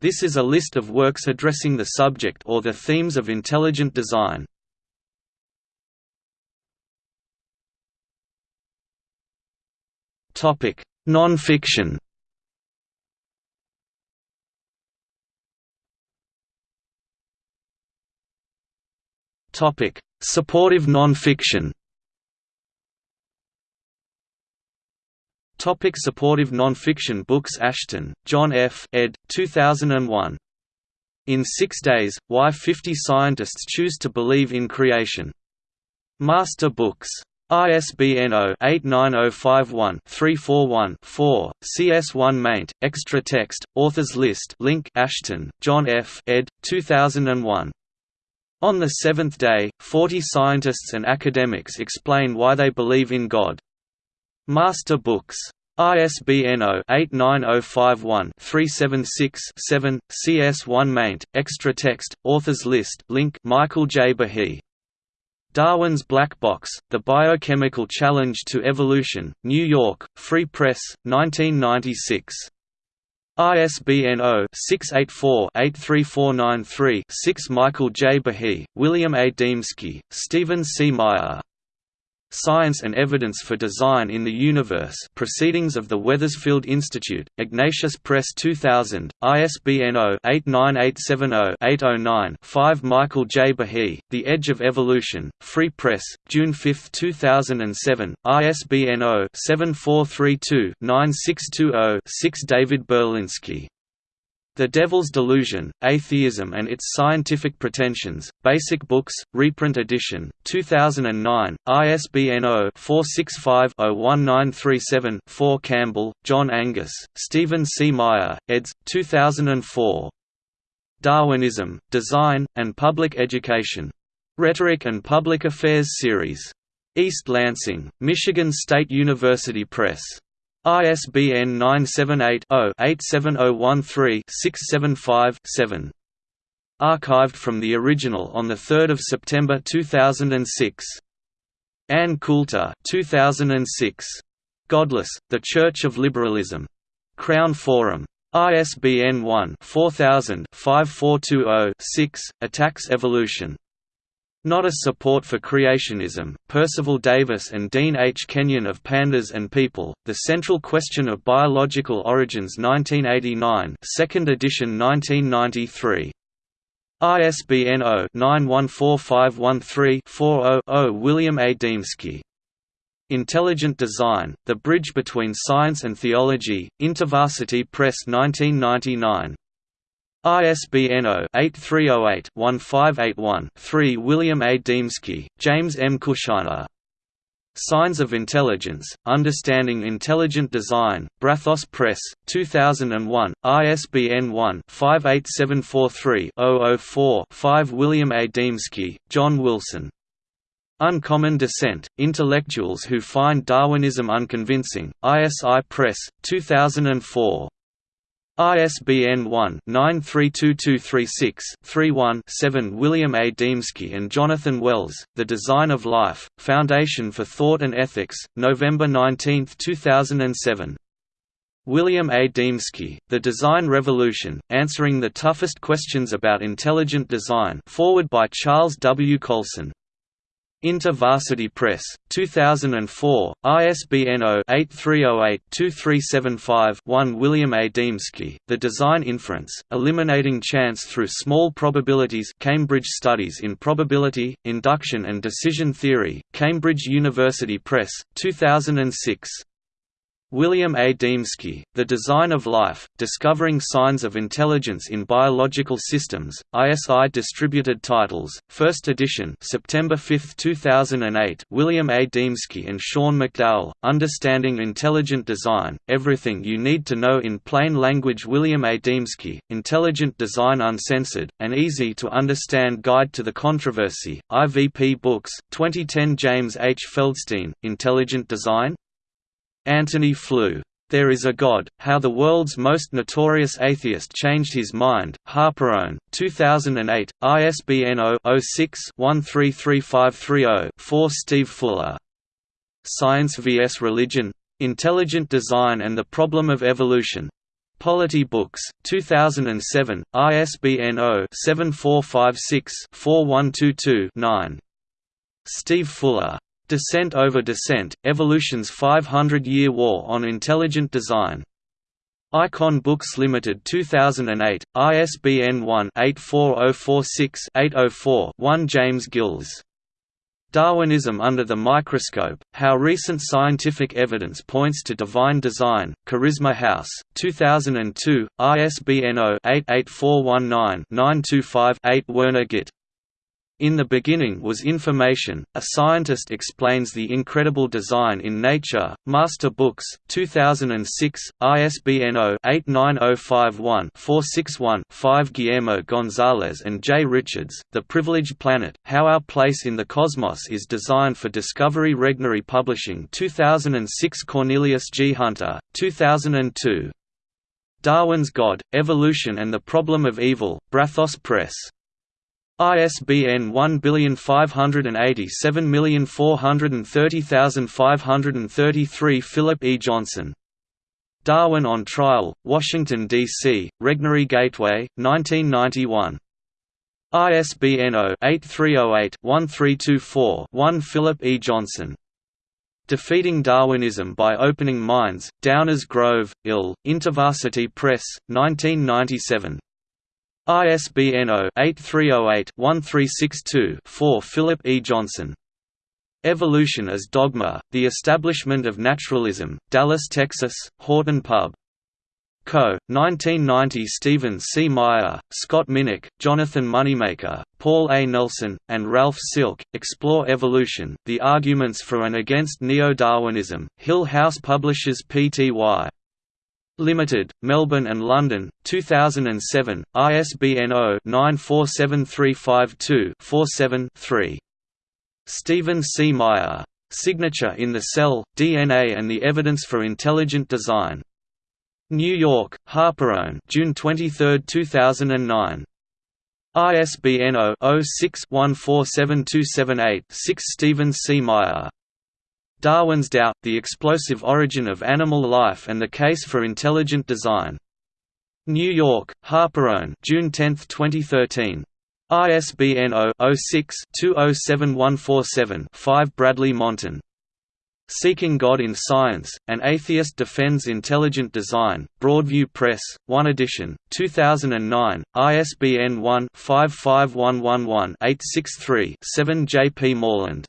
This is a list of works addressing the subject or the themes of intelligent design. Topic: Non-fiction. Topic: Supportive non-fiction. Topic supportive non-fiction books Ashton, John F. ed. 2001. In Six Days, Why 50 Scientists Choose to Believe in Creation. Master Books. ISBN 0-89051-341-4, CS1 maint, extra text, authors list link Ashton, John F. ed. 2001. On the seventh day, 40 scientists and academics explain why they believe in God. Master Books. ISBN 0-89051-376-7, CS1 maint, extra text, authors list link Michael J. Behe. Darwin's Black Box, The Biochemical Challenge to Evolution, New York, Free Press, 1996. ISBN 0-684-83493-6 Michael J. Behe, William A. Dembski, Stephen C. Meyer Science and Evidence for Design in the Universe Proceedings of the Wethersfield Institute, Ignatius Press 2000, ISBN 0-89870-809-5 Michael J. Behe, The Edge of Evolution, Free Press, June 5, 2007, ISBN 0-7432-9620-6 David Berlinski the Devil's Delusion, Atheism and Its Scientific Pretensions, Basic Books, reprint edition, 2009, ISBN 0-465-01937-4 Campbell, John Angus, Stephen C. Meyer, eds. 2004. Darwinism, Design, and Public Education. Rhetoric and Public Affairs Series. East Lansing, Michigan State University Press. ISBN 978-0-87013-675-7. Archived from the original on 3 September 2006. Ann Coulter 2006. Godless, The Church of Liberalism. Crown Forum. ISBN 1-4000-5420-6, Attacks Evolution. Not a Support for Creationism, Percival Davis and Dean H. Kenyon of Pandas and People, The Central Question of Biological Origins 1989 2nd edition 1993. ISBN 0-914513-40-0 William A. Dembski. Intelligent Design, The Bridge Between Science and Theology, InterVarsity Press 1999. ISBN 0-8308-1581-3 William A. Dembski, James M. Kushiner. Signs of Intelligence, Understanding Intelligent Design, Brazos Press, 2001, ISBN 1-58743-004-5 William A. Dembski, John Wilson. Uncommon Dissent, Intellectuals Who Find Darwinism Unconvincing, ISI Press, 2004. ISBN 1-932236-31-7 William A. Dembski and Jonathan Wells, The Design of Life, Foundation for Thought and Ethics, November 19, 2007. William A. Dembski, The Design Revolution, Answering the Toughest Questions About Intelligent Design forward by Charles W. Colson InterVarsity Press, 2004, ISBN 0-8308-2375-1 William A. Dembski, The Design Inference, Eliminating Chance Through Small Probabilities Cambridge Studies in Probability, Induction and Decision Theory, Cambridge University Press, 2006. William A. Dembski, The Design of Life, Discovering Signs of Intelligence in Biological Systems, ISI Distributed Titles, 1st edition September 5, 2008 William A. Dembski and Sean McDowell, Understanding Intelligent Design, Everything You Need to Know in Plain Language William A. Dembski, Intelligent Design Uncensored, An Easy-to-Understand Guide to the Controversy, IVP Books, 2010 James H. Feldstein, Intelligent Design? Antony Flew. There is a God, How the World's Most Notorious Atheist Changed His Mind, Harperone, 2008, ISBN 0-06-133530-4 Steve Fuller. Science vs. Religion? Intelligent Design and the Problem of Evolution. Polity Books, 2007, ISBN 0-7456-4122-9. Steve Fuller. Dissent over Descent, Evolution's 500-Year War on Intelligent Design. Icon Books Limited 2008, ISBN 1-84046-804-1 James Gills. Darwinism Under the Microscope, How Recent Scientific Evidence Points to Divine Design, Charisma House, 2002, ISBN 0-88419-925-8 Werner Gitt. In the Beginning Was Information, a scientist explains the incredible design in nature. Master Books, 2006, ISBN 0-89051-461-5 Guillermo Gonzalez and J. Richards, The Privileged Planet, How Our Place in the Cosmos is Designed for Discovery Regnery Publishing 2006 Cornelius G. Hunter, 2002. Darwin's God, Evolution and the Problem of Evil, Brazos Press. ISBN 1587430533 Philip E. Johnson. Darwin on Trial, Washington, D.C., Regnery Gateway, 1991. ISBN 0-8308-1324-1 Philip E. Johnson. Defeating Darwinism by Opening Minds, Downers Grove, IL, InterVarsity Press, 1997. ISBN 0-8308-1362-4 Philip E. Johnson. Evolution as Dogma, The Establishment of Naturalism, Dallas, Texas, Haughton Pub. Co., 1990 Stephen C. Meyer, Scott Minnich, Jonathan Moneymaker, Paul A. Nelson, and Ralph Silk, Explore Evolution, The Arguments for and Against Neo-Darwinism, Hill House Publishers Pty. Limited, Melbourne and London, 2007, ISBN 0-947352-47-3. Stephen C. Meyer. Signature in the Cell, DNA and the Evidence for Intelligent Design. New York, Harperone June 23, 2009. ISBN 0-06-147278-6 Stephen C. Meyer. Darwin's Doubt, The Explosive Origin of Animal Life and the Case for Intelligent Design. New York, Harperone June 10, 2013. ISBN 0-06-207147-5 Bradley Monton. Seeking God in Science, An Atheist Defends Intelligent Design, Broadview Press, 1 edition, 2009, ISBN 1-55111-863-7 J. P. Moreland.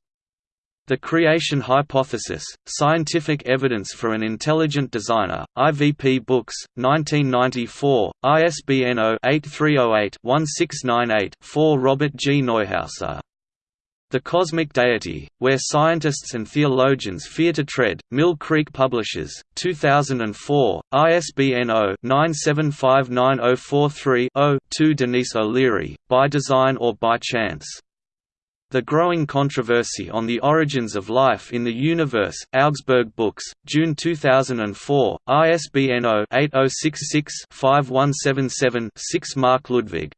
The Creation Hypothesis, Scientific Evidence for an Intelligent Designer, IVP Books, 1994, ISBN 0-8308-1698-4 Robert G. Neuhauser. The Cosmic Deity, Where Scientists and Theologians Fear to Tread, Mill Creek Publishers, 2004, ISBN 0-9759043-0, 2 Denise O'Leary, By Design or By Chance. The Growing Controversy on the Origins of Life in the Universe, Augsburg Books, June 2004, ISBN 0-8066-5177-6 Mark Ludwig.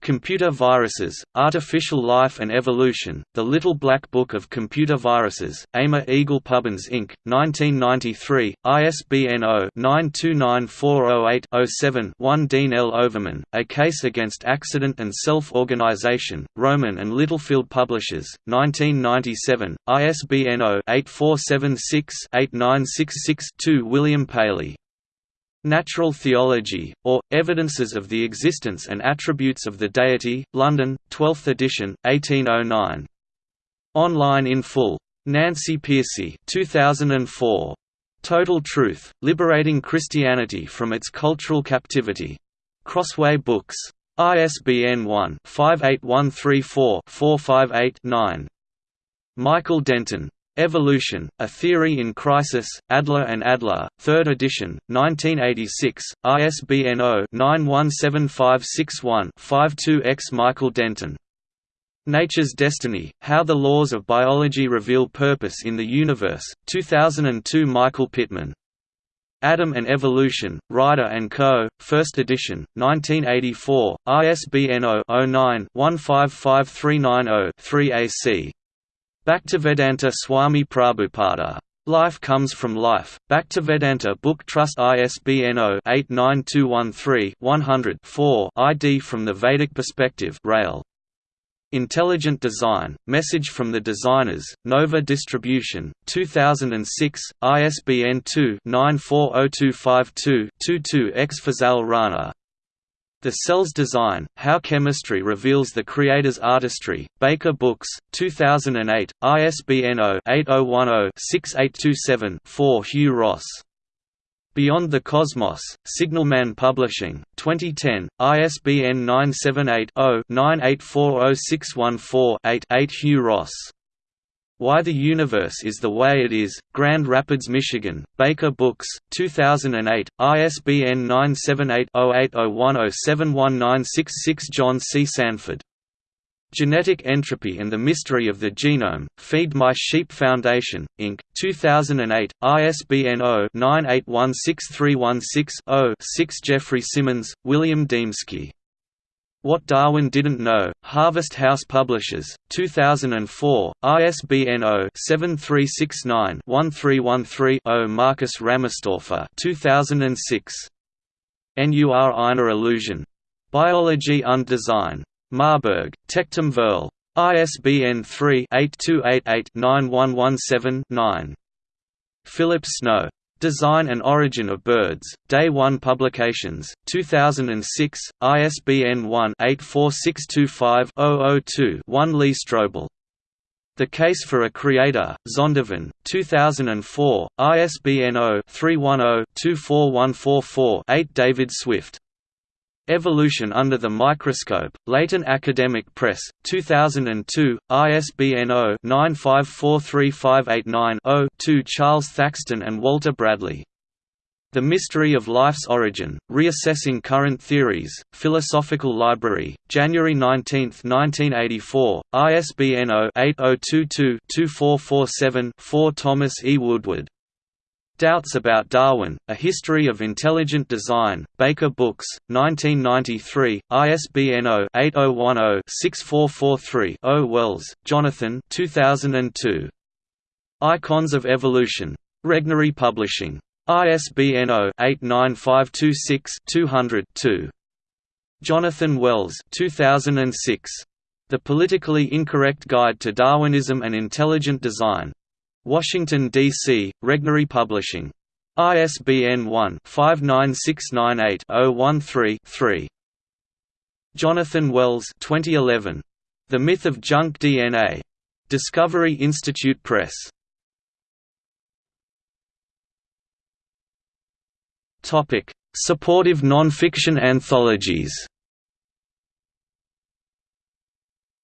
Computer Viruses, Artificial Life and Evolution, The Little Black Book of Computer Viruses, Amer Eagle Pubbins Inc., 1993, ISBN 0-929408-07-1 Dean L. Overman, A Case Against Accident and Self-Organization, Rowman and Littlefield Publishers, 1997, ISBN 0-8476-8966-2 William Paley Natural Theology, or, Evidences of the Existence and Attributes of the Deity, London, 12th edition, 1809. Online in full. Nancy Pearcey 2004. Total Truth, Liberating Christianity from its Cultural Captivity. Crossway Books. ISBN 1-58134-458-9. Michael Denton. Evolution, A Theory in Crisis, Adler and Adler, 3rd edition, 1986, ISBN 0-917561-52 X. Michael Denton. Nature's Destiny, How the Laws of Biology Reveal Purpose in the Universe, 2002 Michael Pitman. Adam and Evolution, Rider & Co., 1st edition, 1984, ISBN 0-09-155390-3 AC. Bhaktivedanta Swami Prabhupada. Life Comes from Life, Bhaktivedanta Book Trust ISBN 0-89213-100-4 ID from the Vedic Perspective. Raël. Intelligent Design, Message from the Designers, Nova Distribution, 2006, ISBN 2-940252-22-X Fazal Rana, the Cell's Design, How Chemistry Reveals the Creator's Artistry, Baker Books, 2008, ISBN 0-8010-6827-4 Hugh Ross. Beyond the Cosmos, Signalman Publishing, 2010, ISBN 978 0 9840614 8 Hugh Ross. Why the Universe is the Way It Is, Grand Rapids, Michigan, Baker Books, 2008, ISBN 978-0801071966 John C. Sanford. Genetic Entropy and the Mystery of the Genome, Feed My Sheep Foundation, Inc., 2008, ISBN 0-9816316-0 6 Geoffrey Simmons, William Dembski. What Darwin Didn't Know, Harvest House Publishers, 2004, ISBN 0-7369-1313-0 Marcus Ramerstorfer 2006. NUR Einer Illusion. Biology und Design. Marburg, Tectum Verl. ISBN 3-8288-9117-9. Philip Snow. Design and Origin of Birds, Day One Publications, 2006, ISBN 1-84625-002-1 Lee Strobel. The Case for a Creator, Zondervan, 2004, ISBN 0-310-24144-8 David Swift. Evolution Under the Microscope, Leighton Academic Press, 2002, ISBN 0-9543589-0 2 Charles Thaxton and Walter Bradley. The Mystery of Life's Origin, Reassessing Current Theories, Philosophical Library, January 19, 1984, ISBN 0-8022-2447-4 Thomas E. Woodward. Doubts About Darwin, A History of Intelligent Design, Baker Books, 1993, ISBN 0-8010-6443-0 Wells, Jonathan 2002. Icons of Evolution. Regnery Publishing. ISBN 0-89526-200-2. Jonathan Wells 2006. The Politically Incorrect Guide to Darwinism and Intelligent Design. Washington, D.C., Regnery Publishing. ISBN 1-59698-013-3. Jonathan Wells 2011. The Myth of Junk DNA. Discovery Institute Press. Topic: Supportive nonfiction anthologies.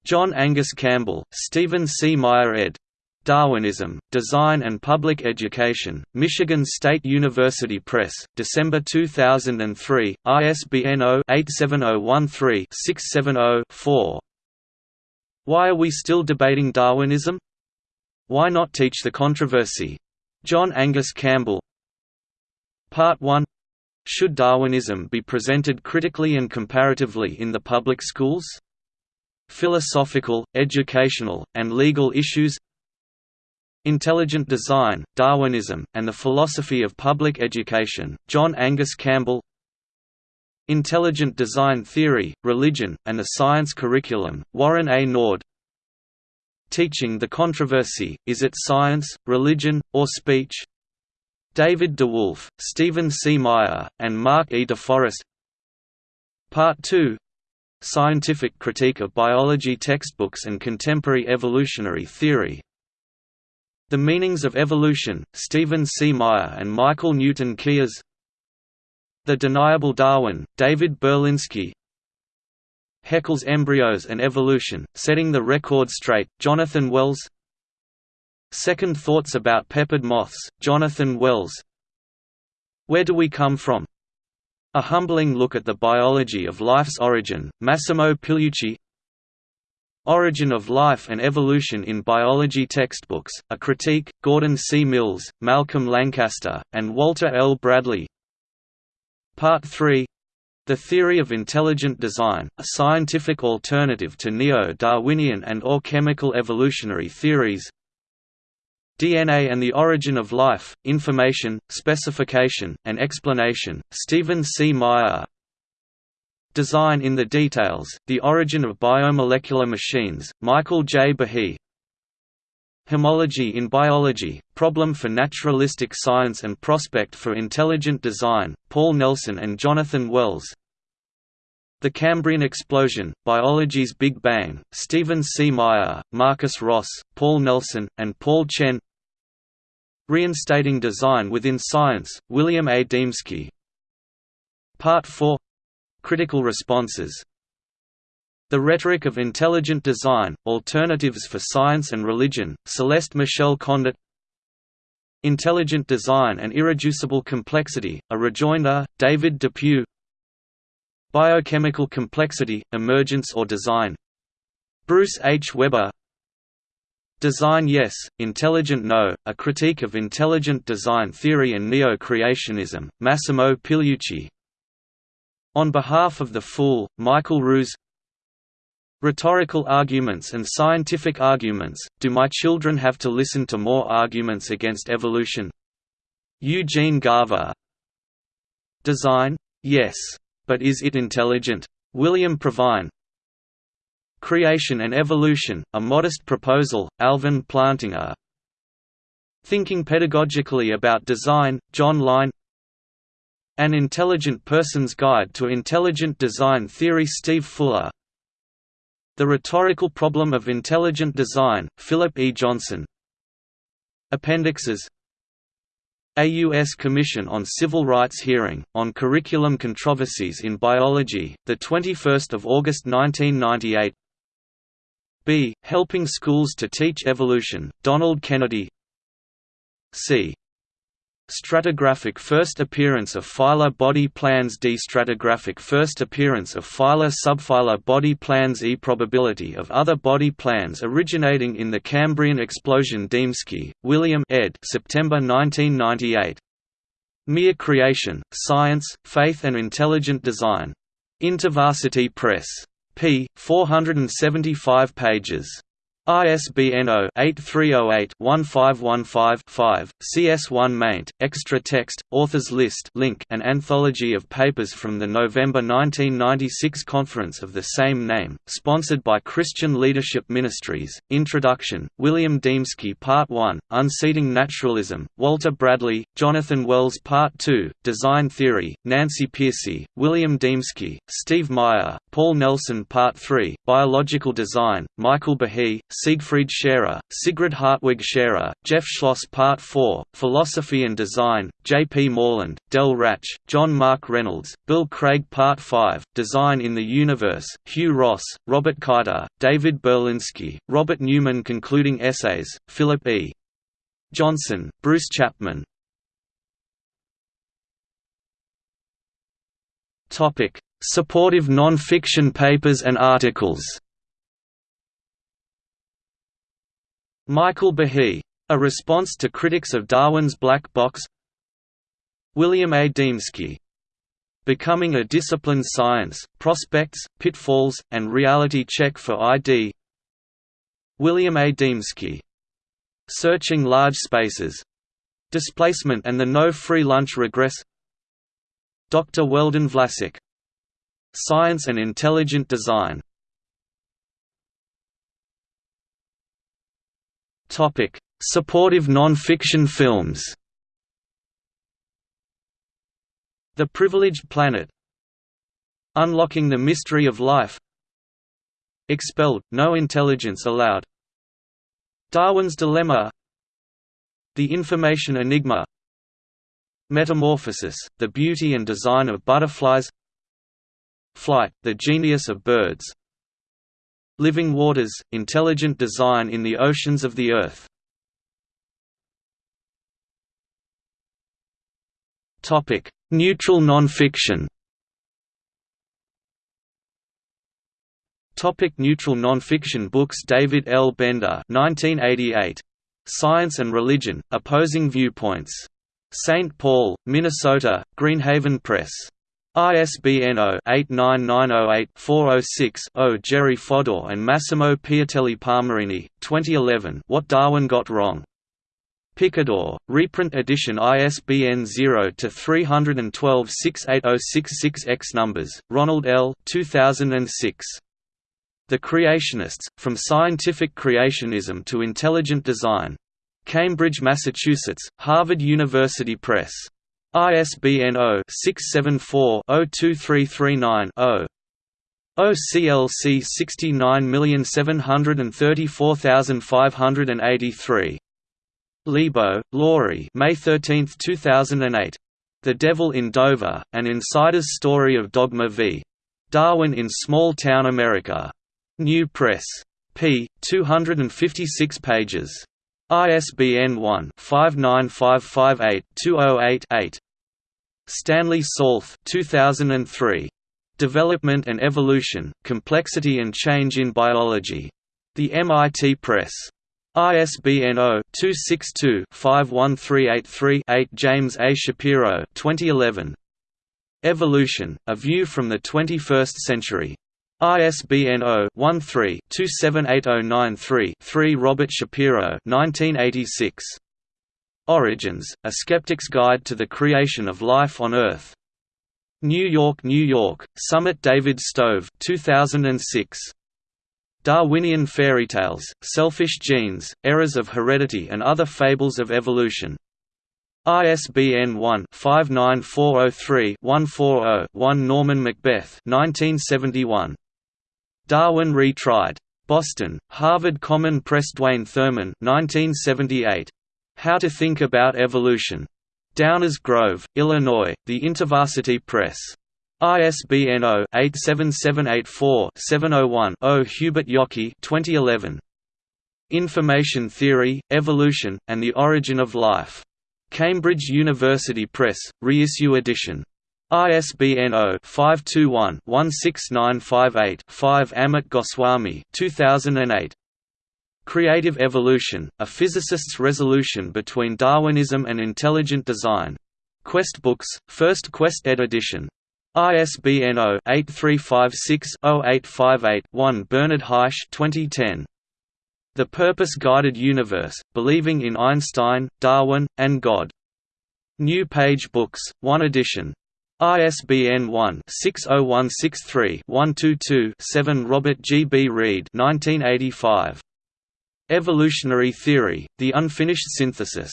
John Angus Campbell, Stephen C. Meyer ed. Darwinism, Design and Public Education, Michigan State University Press, December 2003, ISBN 0-87013-670-4 Why are we still debating Darwinism? Why not teach the controversy? John Angus Campbell Part 1 Should Darwinism be presented critically and comparatively in the public schools? Philosophical, educational, and legal issues Intelligent Design, Darwinism, and the Philosophy of Public Education, John Angus Campbell Intelligent Design Theory, Religion, and the Science Curriculum, Warren A. Nord Teaching the Controversy, Is It Science, Religion, or Speech? David DeWolf, Stephen C. Meyer, and Mark E. DeForest Part 2 Scientific Critique of Biology Textbooks and Contemporary Evolutionary Theory the Meanings of Evolution, Stephen C. Meyer and Michael Newton Keas. The Deniable Darwin, David Berlinski. Haeckel's Embryos and Evolution, Setting the Record Straight, Jonathan Wells. Second Thoughts About Peppered Moths, Jonathan Wells. Where Do We Come From? A Humbling Look at the Biology of Life's Origin, Massimo Pigliucci Origin of Life and Evolution in Biology Textbooks, A Critique, Gordon C. Mills, Malcolm Lancaster, and Walter L. Bradley Part 3 The Theory of Intelligent Design, a scientific alternative to neo-Darwinian and or chemical evolutionary theories DNA and the Origin of Life, Information, Specification, and Explanation, Stephen C. Meyer Design in the Details, The Origin of Biomolecular Machines, Michael J. Behe Homology in Biology, Problem for Naturalistic Science and Prospect for Intelligent Design, Paul Nelson and Jonathan Wells The Cambrian Explosion, Biology's Big Bang, Stephen C. Meyer, Marcus Ross, Paul Nelson, and Paul Chien Reinstating Design Within Science, William A. Dembski Part 4 Critical responses. The Rhetoric of Intelligent Design, Alternatives for Science and Religion, Celeste Michelle Condit. Intelligent Design and Irreducible Complexity, A Rejoinder, David Depew. Biochemical Complexity, Emergence or Design. Bruce H. Weber. Design Yes, Intelligent No, A Critique of Intelligent Design Theory and Neo-Creationism, Massimo Pigliucci On behalf of the Fool, Michael Ruse Rhetorical arguments and scientific arguments, do my children have to listen to more arguments against evolution? Eugene Garver Design? Yes. But is it intelligent? William Provine Creation and Evolution, A Modest Proposal, Alvin Plantinga Thinking Pedagogically About Design, John Lyne An Intelligent Person's Guide to Intelligent Design Theory Steve Fuller The Rhetorical Problem of Intelligent Design, Philip E. Johnson Appendixes a U.S. Commission on Civil Rights hearing, on curriculum controversies in biology, 21 August 1998 B. Helping Schools to Teach Evolution, Donald Kennedy C. Stratigraphic first appearance of phyla body plans D. Stratigraphic first appearance of phyla subphyla body plans E. Probability of other body plans originating in the Cambrian explosion Dembski, William ed. September 1998. Mere Creation, Science, Faith and Intelligent Design. InterVarsity Press p. 475 pages. ISBN 0-8308-1515-5, CS1 maint, extra text, authors list link an anthology of papers from the November 1996 conference of the same name, sponsored by Christian Leadership Ministries. Introduction, William Dembski Part 1, Unseating Naturalism, Walter Bradley, Jonathan Wells Part 2, Design Theory, Nancy Pearcey, William Dembski, Steve Meyer, Paul Nelson Part 3, Biological Design, Michael Behe, Siegfried Scherer, Sigrid Hartwig Scherer, Jeff Schloss Part 4, Philosophy and Design, J. P. Moreland, Del Ratzsch, John Mark Reynolds, Bill Craig Part 5, Design in the Universe, Hugh Ross, Robert Kaita, David Berlinski, Robert Newman Concluding Essays, Philip E. Johnson, Bruce Chapman Supportive non-fiction papers and articles Michael Behe. A Response to Critics of Darwin's Black Box William A. Dembski. Becoming a Disciplined Science, Prospects, Pitfalls, and Reality Check for ID William A. Dembski. Searching Large Spaces. Displacement and the No Free Lunch Regress Dr. Weldon Vlasic. Science and Intelligent Design Topic: Supportive non-fiction films. The Privileged Planet. Unlocking the Mystery of Life. Expelled, No Intelligence Allowed. Darwin's Dilemma. The Information Enigma. Metamorphosis, The Beauty and Design of Butterflies Flight, The Genius of Birds Living Waters – Intelligent Design in the Oceans of the Earth Neutral nonfiction Topic neutral nonfiction books David L. Bender 1988. Science and Religion, Opposing Viewpoints. St. Paul, Minnesota, Greenhaven Press. ISBN 0-89908-406-0 Jerry Fodor and Massimo Piattelli Palmarini, 2011 What Darwin Got Wrong. Picador, reprint edition ISBN 0-312-68066-X numbers, Ronald L. 2006. The Creationists, From Scientific Creationism to Intelligent Design. Cambridge, Massachusetts, Harvard University Press. ISBN 0-674-02339-0. OCLC 69734583. Lebo, Laurie May 13, 2008. The Devil in Dover, An Insider's Story of Dogma v. Darwin in Small Town America. New Press. p. 256 pages. ISBN 1-59558-208-8. Stanley Salthe 2003. Development and Evolution, Complexity and Change in Biology. The MIT Press. ISBN 0-262-51383-8 James A. Shapiro 2011. Evolution, A View from the Twenty-First Century. ISBN 0-13-278093-3 Robert Shapiro 1986. Origins, A Skeptic's Guide to the Creation of Life on Earth. New York, New York, Summit David Stove 2006. Darwinian Fairy Tales, Selfish Genes, Errors of Heredity and Other Fables of Evolution. ISBN 1-59403-140-1 Norman Macbeth 1971. Darwin Retried. Boston, Harvard Common Press Duane Thurman 1978. How to Think About Evolution. Downers Grove, Illinois, The InterVarsity Press. ISBN 0-87784-701-0 Hubert Yockey 2011. Information Theory, Evolution, and the Origin of Life. Cambridge University Press, reissue edition. ISBN 0-521-16958-5 Amit Goswami 2008. Creative Evolution, A Physicist's Resolution Between Darwinism and Intelligent Design. Quest Books, First Quest ed. edition. ISBN 0-8356-0858-1 Bernard Haisch 2010. The Purpose-Guided Universe, Believing in Einstein, Darwin, and God. New Page Books, 1 edition. ISBN 1-60163-122-7 Robert G. B. Reid 1985. Evolutionary Theory, The Unfinished Synthesis.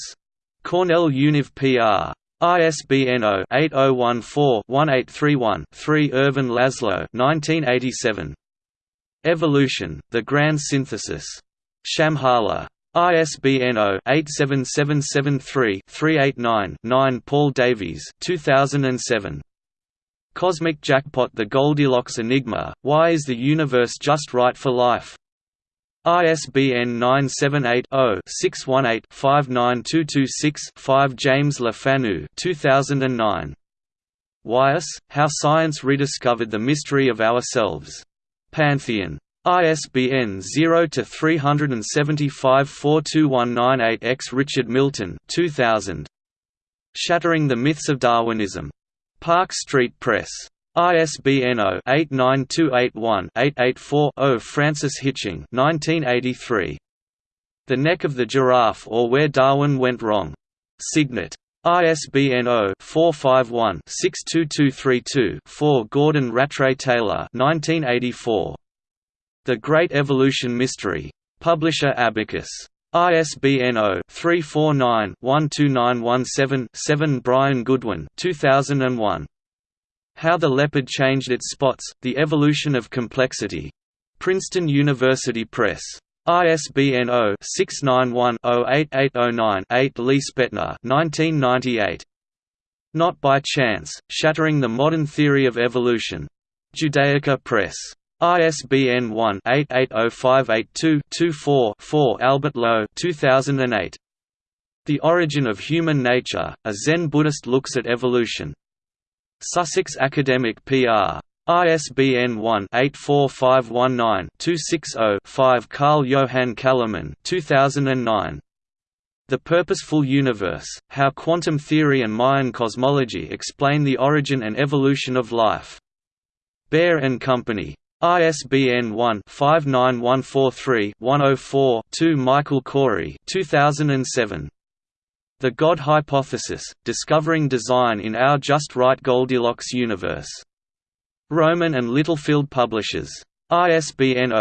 Cornell Univ PR. ISBN 0-8014-1831-3 Ervin Laszlo 1987. Evolution, The Grand Synthesis. Shambhala. ISBN 0-87773-389-9 Paul Davies 2007. Cosmic Jackpot The Goldilocks Enigma, Why is the Universe Just Right for Life? ISBN 978-0-618-59226-5 James Le Fanu 2009. Wyeth, How Science Rediscovered the Mystery of Ourselves. Pantheon. ISBN 0-375-42198-X Richard Milton 2000. Shattering the Myths of Darwinism. Park Street Press. ISBN 0-89281-884-0 Francis Hitching 1983. The Neck of the Giraffe or Where Darwin Went Wrong. Signet. ISBN 0-451-62232-4 Gordon Rattray Taylor 1984. The Great Evolution Mystery. Publisher Abacus. ISBN 0-349-12917-7 Brian Goodwin 2001. How the Leopard Changed Its Spots, The Evolution of Complexity. Princeton University Press. ISBN 0-691-08809-8 Lee Spetner 1998. Not by Chance, Shattering the Modern Theory of Evolution. Judaica Press. ISBN 1-880582-24-4 Albert Low 2008. The Origin of Human Nature, A Zen Buddhist Looks at Evolution. Sussex Academic PR. ISBN 1-84519-260-5 Carl Johan Calleman 2009. The Purposeful Universe, How Quantum Theory and Mayan Cosmology Explain the Origin and Evolution of Life. Bear and Company. ISBN 1-59143-104-2 Michael Corey 2007. The God Hypothesis, Discovering Design in Our Just Right Goldilocks Universe. Rowman and Littlefield Publishers. ISBN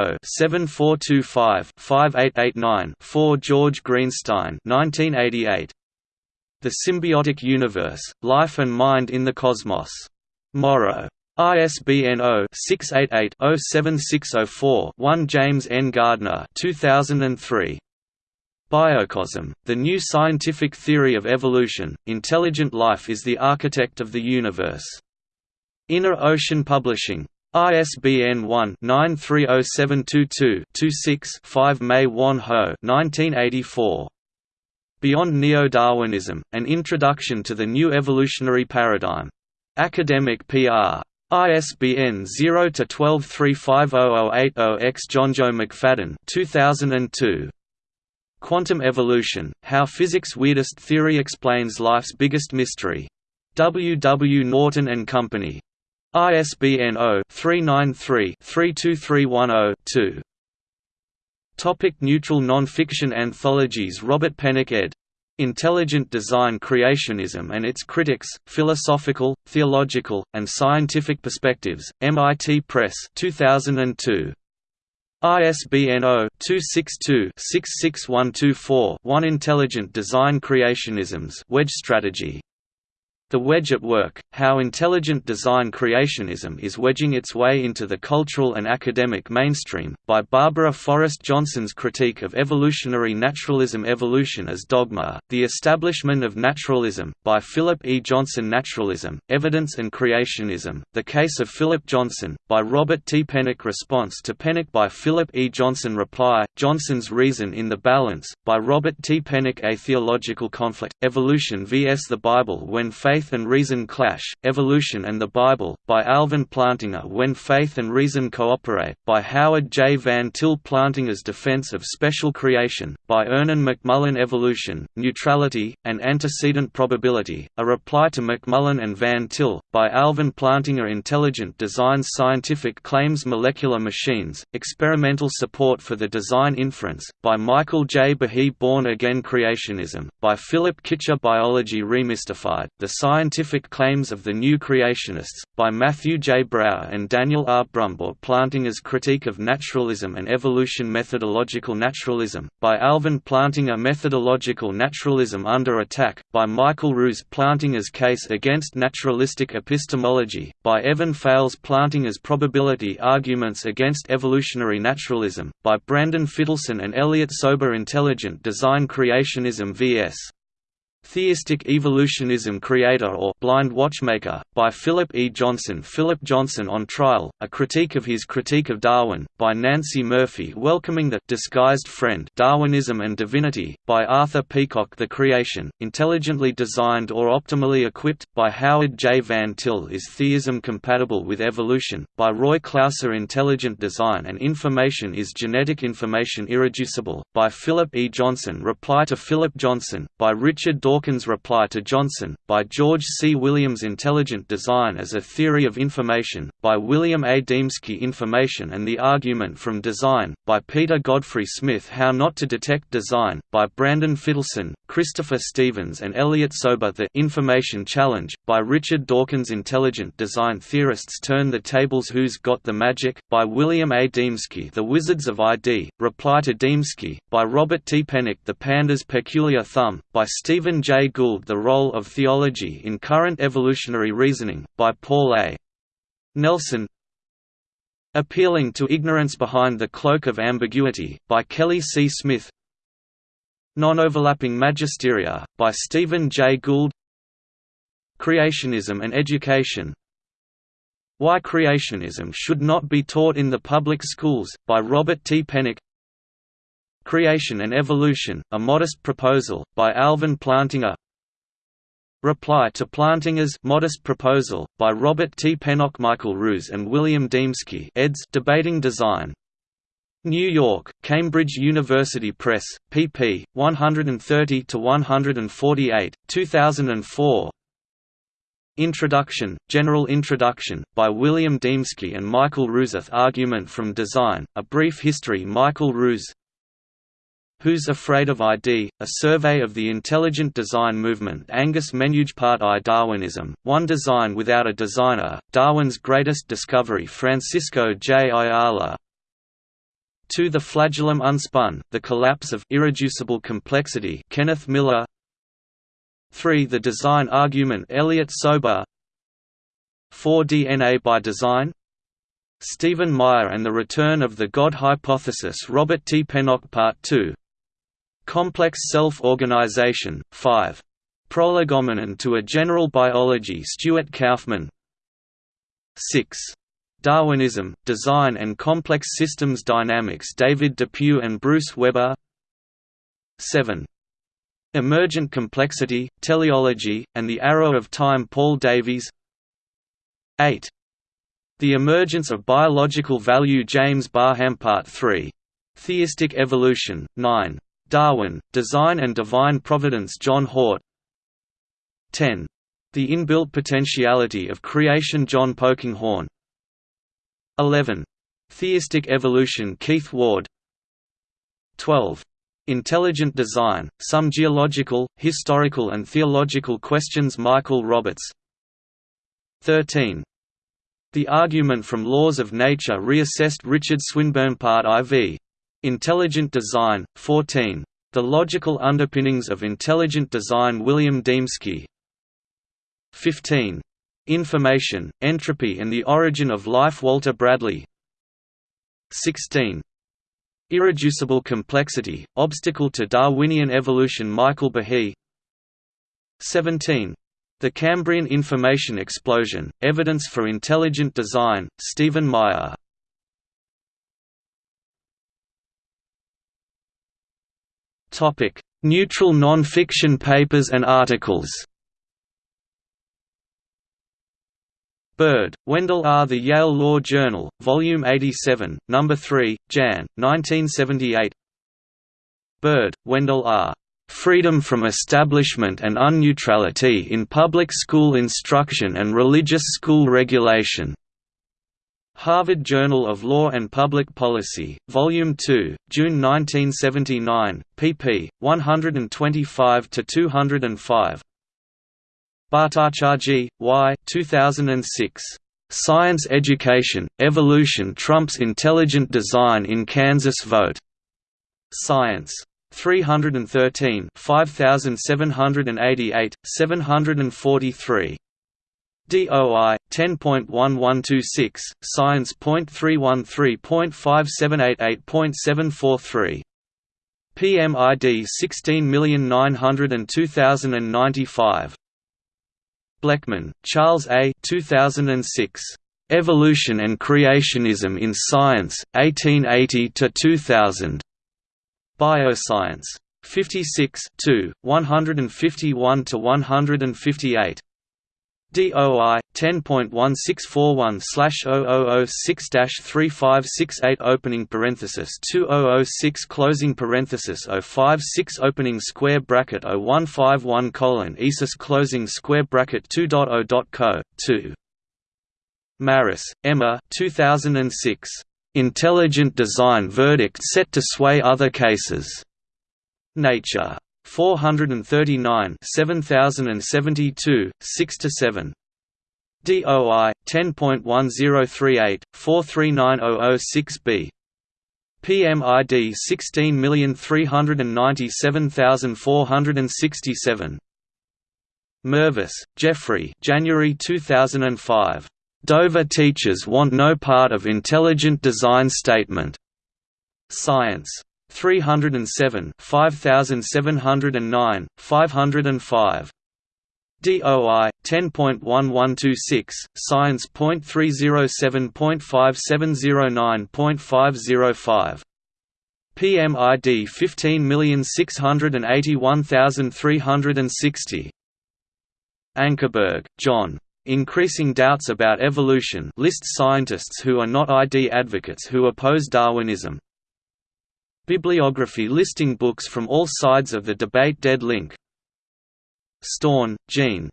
0-7425-5889-4 George Greenstein 1988. The Symbiotic Universe, Life and Mind in the Cosmos. Morrow. ISBN 0-688-07604-1 James N. Gardner 2003. Biocosm, the new scientific theory of evolution, intelligent life is the architect of the universe. Inner Ocean Publishing. ISBN 1-930722-26-5 Mae-Wan Ho 1984. Beyond Neo-Darwinism, An Introduction to the New Evolutionary Paradigm. Academic PR. ISBN 0-12350080-X Johnjoe McFadden 2002. Quantum Evolution, How Physics' Weirdest Theory Explains Life's Biggest Mystery. W. W. Norton and Company. ISBN 0-393-32310-2. Topic neutral non-fiction anthologies Robert Pennock ed. Intelligent Design Creationism and Its Critics, Philosophical, Theological, and Scientific Perspectives, MIT Press 2002. ISBN 0-262-66124-1 Intelligent Design Creationism's Wedge Strategy the Wedge at Work, How Intelligent Design Creationism is Wedging Its Way into the Cultural and Academic Mainstream, by Barbara Forrest Johnson's Critique of Evolutionary Naturalism Evolution as Dogma, The Establishment of Naturalism, by Philip E. Johnson Naturalism, Evidence and Creationism, The Case of Philip Johnson, by Robert T. Pennock Response to Pennock by Philip E. Johnson Reply, Johnson's Reason in the Balance, by Robert T. Pennock A Theological Conflict, Evolution vs. the Bible When Faith Faith and Reason Clash, Evolution and the Bible, by Alvin Plantinga When Faith and Reason Cooperate, by Howard J. Van Til Plantinga's Defense of Special Creation, by Ernan McMullen Evolution, Neutrality, and Antecedent Probability, a reply to McMullen and Van Til, by Alvin Plantinga Intelligent Designs Scientific Claims Molecular Machines, Experimental Support for the Design Inference, by Michael J. Behe Born Again Creationism, by Philip Kitcher Biology Remystified, The Scientific Claims of the New Creationists, by Matthew J. Brauer and Daniel R. Brumbaugh Plantinga's Critique of Naturalism and Evolution Methodological Naturalism, by Alvin Plantinga Methodological Naturalism Under Attack, by Michael Ruse Plantinga's Case Against Naturalistic Epistemology, by Evan Fales Plantinga's Probability Arguments Against Evolutionary Naturalism, by Branden Fitelson and Elliott Sober Intelligent Design Creationism vs. Theistic Evolutionism Creator or Blind Watchmaker, by Philip E. Johnson Philip Johnson on Trial, a critique of his Critique of Darwin, by Nancey Murphy Welcoming the Disguised Friend Darwinism and Divinity, by Arthur Peacocke The Creation, Intelligently Designed or Optimally Equipped, by Howard J. Van Til Is Theism Compatible with Evolution, by Roy Clouser Intelligent Design and Information Is Genetic Information Irreducible, by Philip E. Johnson Reply to Philip Johnson, by Richard Dawkins' reply to Johnson, by George C. Williams Intelligent Design as a Theory of Information, by William A. Dembski Information and the Argument from Design, by Peter Godfrey Smith How Not to Detect Design, by Branden Fitelson, Christopher Stevens and Elliott Sober The Information Challenge, by Richard Dawkins Intelligent Design Theorists Turn the Tables Who's Got the Magic, by William A. Dembski The Wizards of ID, Reply to Dembski, by Robert T. Pennock The Panda's Peculiar Thumb, by Stephen J. Gould The Role of Theology in Current Evolutionary Reasoning, by Paul A. Nelson Appealing to Ignorance Behind the Cloak of Ambiguity, by Kelly C. Smith Non-overlapping Magisteria, by Stephen J. Gould Creationism and Education Why Creationism Should Not Be Taught in the Public Schools, by Robert T. Pennock Creation and Evolution, A Modest Proposal, by Alvin Plantinga Reply to Plantinga's Modest Proposal, by Robert T. Pennock Michael Ruse and William Dembski eds Debating Design. New York, Cambridge University Press, pp. 130–148, 2004 Introduction, General Introduction, by William Dembski and Michael Ruseth Argument from Design, A Brief History Michael Ruse Who's Afraid of ID? A Survey of the Intelligent Design Movement Angus Part I Darwinism, One Design Without a Designer, Darwin's Greatest Discovery Francisco J. Ayala 2. The Flagellum Unspun, The Collapse of Irreducible Complexity Kenneth Miller 3. The Design Argument Elliott Sober 4 DNA by Design Stephen Meyer and the Return of the God Hypothesis Robert T. Pennock Part 2. Complex Self-Organization, 5. Prolegomenon to a General Biology Stuart Kauffman 6. Darwinism, Design and Complex Systems Dynamics David Depew and Bruce Weber 7. Emergent Complexity, Teleology, and the Arrow of Time Paul Davies 8. The Emergence of Biological Value James Barham Part 3. Theistic Evolution, 9. Darwin, Design and Divine Providence John Haught 10. The Inbuilt Potentiality of Creation John Polkinghorne 11. Theistic Evolution Keith Ward 12. Intelligent Design, Some Geological, Historical and Theological Questions Michael Roberts 13. The Argument from Laws of Nature reassessed Richard Swinburne Part IV. Intelligent Design, 14. The Logical Underpinnings of Intelligent Design William Dembski 15. Information, Entropy and the Origin of Life Walter Bradley 16. Irreducible Complexity, Obstacle to Darwinian Evolution. Michael Behe 17. The Cambrian Information Explosion, Evidence for Intelligent Design, Stephen Meyer. Neutral non-fiction papers and articles Bird, Wendell R. The Yale Law Journal, Volume 87, No. 3, Jan. 1978 Bird, Wendell R. Freedom from Establishment and Unneutrality in Public School Instruction and Religious School Regulation. Harvard Journal of Law and Public Policy, Volume 2, June 1979, pp. 125–205 Bhattacharjee, Y. 2006. Science Education, Evolution Trumps Intelligent Design in Kansas Vote. Science. 313 5788, 743. DOI 10.1126 Science.313.5788.743 PMID 16902095 Bleckman, Charles A. 2006. Evolution and Creationism in Science, 1880 to 2000. Bioscience. 56 151 to 158. DOI 10.1641/0006-3568 opening parenthesis 2006 closing parenthesis 056 opening square bracket 0151 colon ESIS closing square bracket 2.0.co 2 Marris, Emma 2006 Intelligent Design Verdict set to sway other cases. Nature. 439 7072, 6–7. DOI 10.1038 439006B. PMID 16397467. Mervis, Jeffrey January 2005. Dover teachers want no part of intelligent design statement. Science. 307 5709, 505. DOI 10.1126 Science.307.5709.505 PMID 15681360 Ankerberg, John. Increasing Doubts About Evolution lists scientists who are not ID advocates who oppose Darwinism. Bibliography listing books from all sides of the debate Dead link Staune, Jean.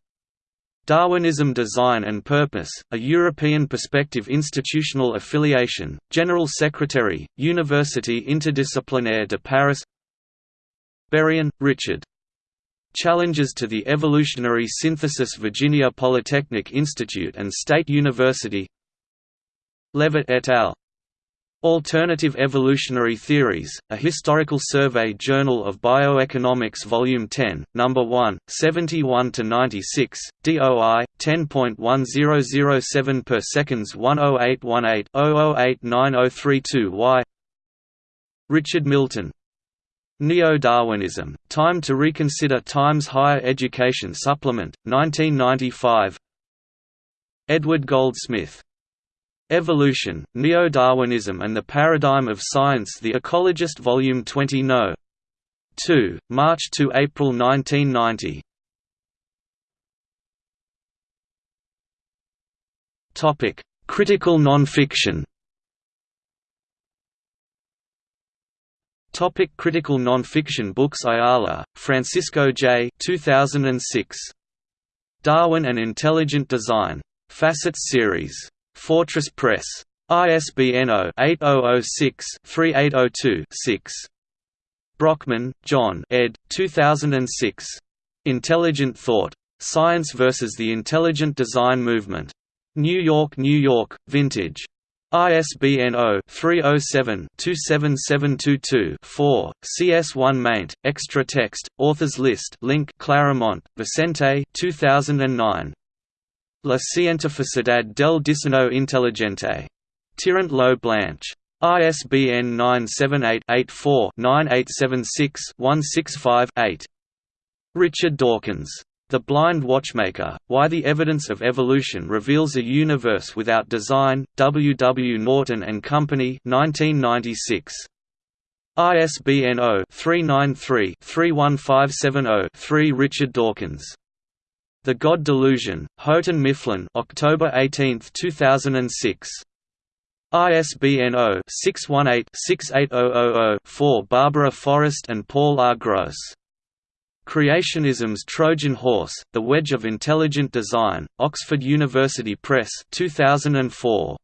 Darwinism Design and Purpose, A European Perspective Institutional Affiliation, General Secretary, Université Interdisciplinaire de Paris Burian, Richard. Challenges to the Evolutionary Synthesis Virginia Polytechnic Institute and State University Levitt et al. Alternative Evolutionary Theories, A Historical Survey Journal of Bioeconomics Volume 10, No. 1, 71–96, DOI, 10.1007 per seconds 10818-008932 Y Richard Milton Neo-Darwinism, Time to Reconsider Times Higher Education Supplement, 1995 Edward Goldsmith Evolution, Neo-Darwinism and the Paradigm of Science The Ecologist Volume 20 No. 2, March to April 1990 Critical nonfiction Topic critical nonfiction books Ayala, Francisco J. 2006. Darwin and Intelligent Design. Facets Series. Fortress Press. ISBN 0-8006-3802-6. Brockman, John ed. 2006. Intelligent Thought. Science versus the Intelligent Design Movement. New York, New York, Vintage. ISBN 0-307-27722-4, CS1 maint, extra text, authors list link Claremont, Vicente 2009. La cientificidad del diseño inteligente. Tirant lo Blanche. ISBN 978-84-9876-165-8. Richard Dawkins. The Blind Watchmaker, Why the Evidence of Evolution Reveals a Universe Without Design, W. W. Norton and Company 1996. ISBN 0-393-31570-3 Richard Dawkins the God Delusion, Houghton Mifflin October 18, 2006. ISBN 0-618-68000-4 Barbara Forrest and Paul R. Gross. Creationism's Trojan Horse, The Wedge of Intelligent Design, Oxford University Press 2004.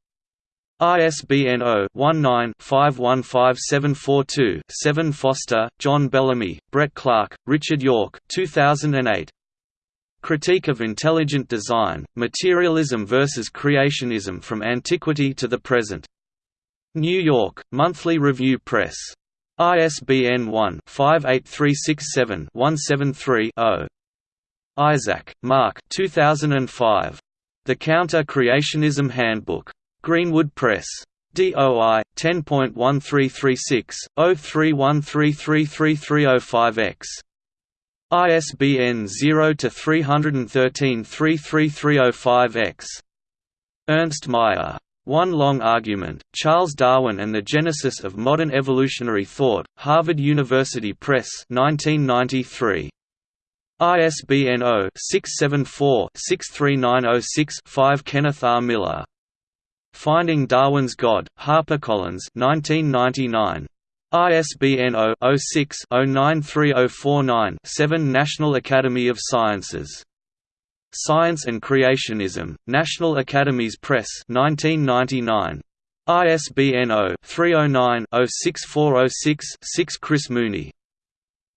ISBN 0-19-515742-7 Foster, John Bellamy, Brett Clark, Richard York 2008. Critique of Intelligent Design, Materialism versus Creationism from Antiquity to the Present. New York, Monthly Review Press. ISBN 1-58367-173-0. Isaac, Mark 2005. The Counter-Creationism Handbook. Greenwood Press. DOI 10.1336 0313333005X. ISBN 0-313-33305-X. Ernst Mayr. One Long Argument, Charles Darwin and the Genesis of Modern Evolutionary Thought, Harvard University Press 1993. ISBN 0-674-63906-5 Kenneth R. Miller. Finding Darwin's God, HarperCollins 1999. ISBN 0-06-093049-7 National Academy of Sciences. Science and Creationism, National Academies Press 1999. ISBN 0-309-06406-6 Chris Mooney.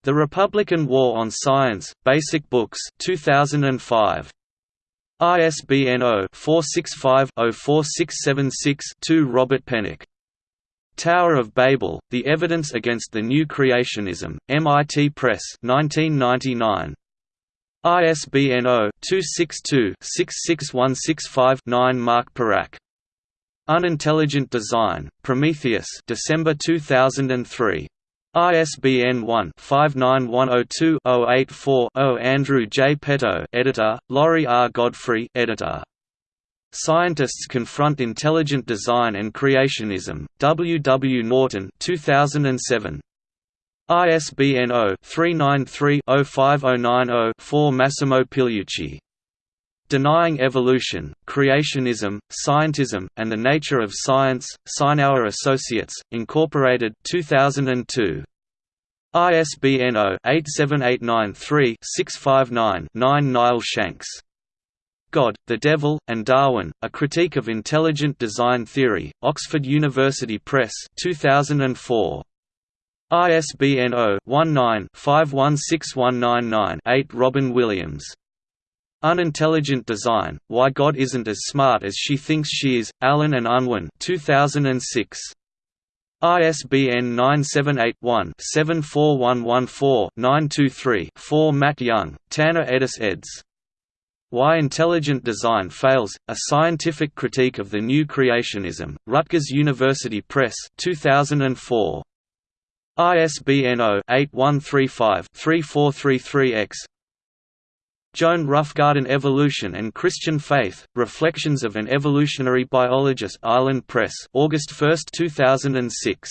The Republican War on Science, Basic Books 2005. ISBN 0-465-04676-2 Robert Pennock. Tower of Babel, The Evidence Against the New Creationism, MIT Press 1999. ISBN 0-262-66165-9 Mark Perakh. Unintelligent Design, Prometheus December 2003. ISBN 1-59102-084-0 Andrew J. Petto editor, Laurie R. Godfrey editor. Scientists Confront Intelligent Design and Creationism, W. W. Norton 2007. ISBN 0-393-05090-4 Massimo Pigliucci. Denying Evolution, Creationism, Scientism, and the Nature of Science, Sinauer Associates, Incorporated 2002. ISBN 0-87893-659-9 Niall Shanks God, the Devil, and Darwin, A Critique of Intelligent Design Theory, Oxford University Press 2004. ISBN 0-19-516199-8 Robyn Williams. Unintelligent Design, Why God Isn't as Smart as She Thinks She Is, Allen and Unwin 2006. ISBN 978-1-74114-923-4 Matt Young, Tanner Edis eds. Why Intelligent Design Fails, A Scientific Critique of the New Creationism, Rutgers University Press 2004. ISBN 0-8135-3433-X Joan Roughgarden Evolution and Christian Faith, Reflections of an Evolutionary Biologist Island Press August 1, 2006.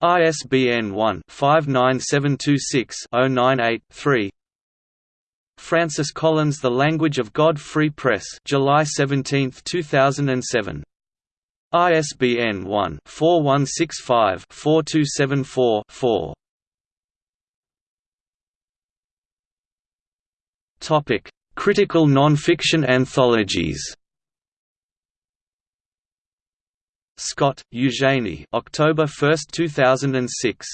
ISBN 1-59726-098-3 Francis Collins The Language of God Free Press July 17, 2007 ISBN 1-4165-4274-4 Topic: Critical nonfiction anthologies. Scott, Eugenie October 1, 2006.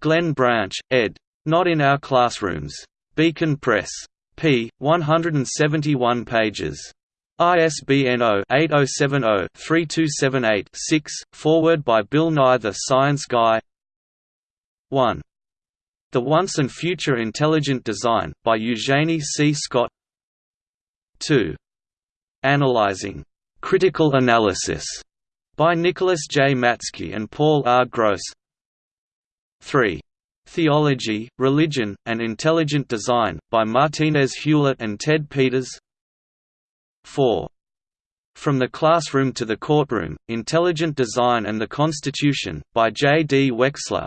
Glenn Branch, ed. Not in Our Classrooms. Beacon Press. P. 171 pages. ISBN 0-8070-3278-6, forward by Bill Nye The Science Guy 1. The Once and Future Intelligent Design, by Eugenie C. Scott 2. Analyzing Critical Analysis, by Nicholas J. Matzke and Paul R. Gross 3. Theology, Religion, and Intelligent Design, by Martinez Hewlett and Ted Peters 4. From the Classroom to the Courtroom, Intelligent Design and the Constitution, by J. D. Wexler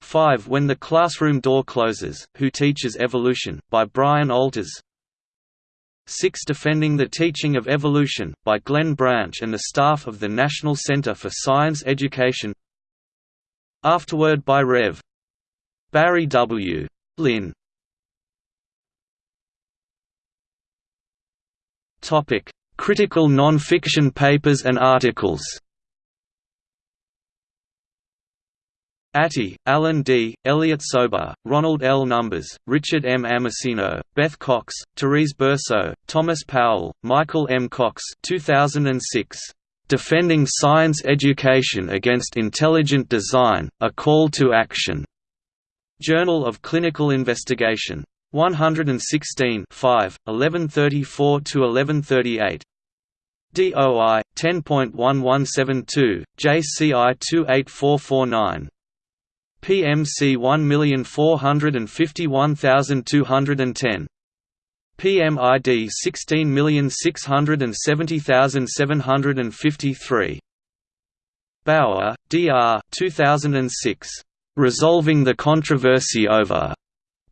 5 When the Classroom Door Closes, Who Teaches Evolution, by Brian Alters 6 Defending the Teaching of Evolution, by Glenn Branch and the staff of the National Center for Science Education Afterword by Rev. Barry W. Lynn Topic: Critical non-fiction papers and articles Attie, Alan D., Elliott Sober, Ronald L. Numbers, Richard M. Amasino, Beth Cox, Terese Berceau, Thomas Powell, Michael M. Cox 2006. Defending Science Education Against Intelligent Design, A Call to Action. Journal of Clinical Investigation. 116 5, 1134–1138. DOI 10.1172, JCI 28449. PMC 1451210. PMID 16670753. Bauer, D.R. 2006. Resolving the Controversy Over.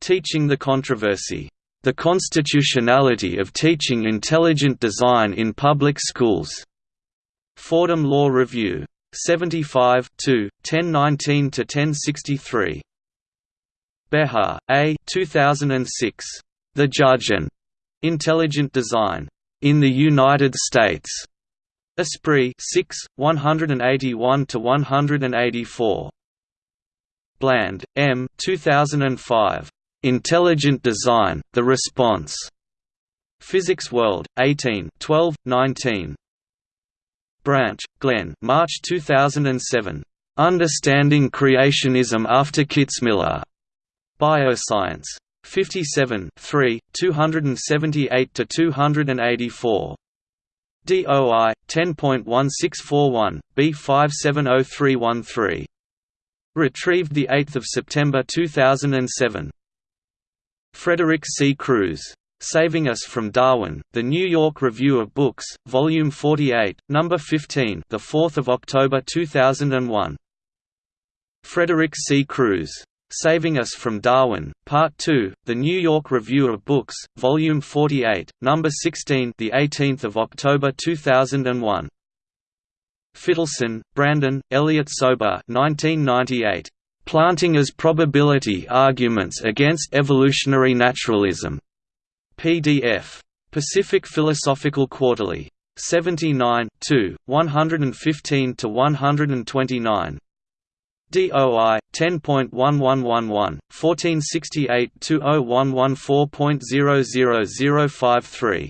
Teaching the Controversy. The Constitutionality of Teaching Intelligent Design in Public Schools. Fordham Law Review. 75 1019 to 1063. Behar, A. 2006. The Judge and Intelligent Design in the United States. Esprit 6, 181 to 184. Bland, M. 2005. Intelligent Design: The Response. Physics World, 18 12, 19. Branch, Glenn March 2007. Understanding Creationism After Kitzmiller. Bioscience. 57 3, 278–284. DOI 10.1641 B570313. Retrieved 8 September 2007. Frederick C. Crews Saving Us from Darwin, The New York Review of Books, Volume 48, Number 15, the 4th of October 2001. Frederick C. Crews, Saving Us from Darwin, Part 2, The New York Review of Books, Volume 48, Number 16, the 18th of October 2001. Fitelson, Branden, Elliott Sober, 1998. Plantinga's Probability Arguments Against Evolutionary Naturalism. PDF. Pacific Philosophical Quarterly. 79 115–129. DOI 10.1111 1468-201114.00053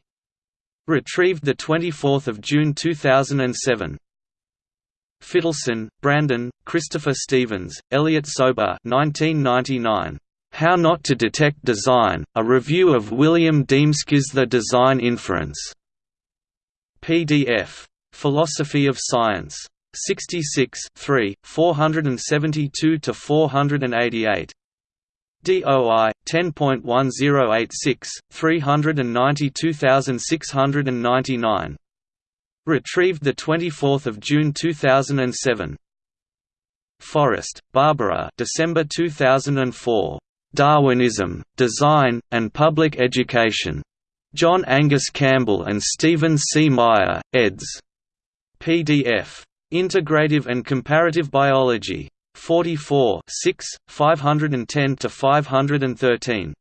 Retrieved the 24th of June 2007 Fitelson, Branden, Christopher Stephens, Elliott Sober 1999 How Not to Detect Design, a review of William Dembski's The Design Inference PDF Philosophy of Science 66 3, 472–488. DOI 10.1086 392699. Retrieved the 24th of June 2007. Forrest, Barbara. December 2004. Darwinism, Design, and Public Education. John Angus Campbell and Stephen C. Meyer, eds. PDF. Integrative and Comparative Biology. 44 6, 510 to 513.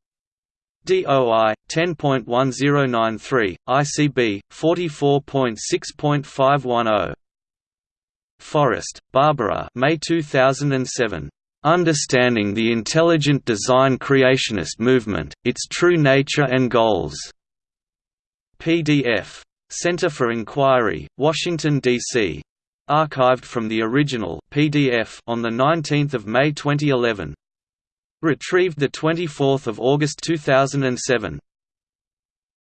DOI 10.1093 ICB 44.6.510 Forrest, Barbara. May 2007 Understanding the Intelligent Design Creationist Movement, Its True Nature and Goals. PDF Center for Inquiry, Washington, D.C archived from the original PDF on the 19th of May 2011. Retrieved 24 August 2007.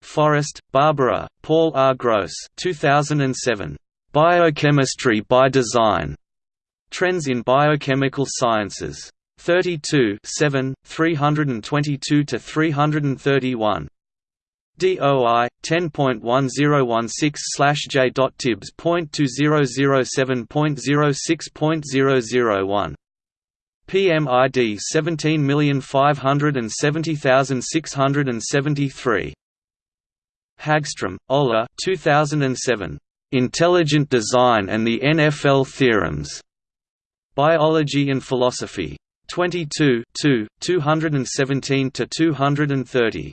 Forrest, Barbara, Paul R. Gross 2007. Biochemistry by Design. Trends in Biochemical Sciences. 32 7, 322–331. DOI 10.1016/j.tibbs.2007.06.001 PMID 17570673 Hagstrom, Ola 2007 Intelligent Design and the NFL Theorems Biology and Philosophy 22 217–230.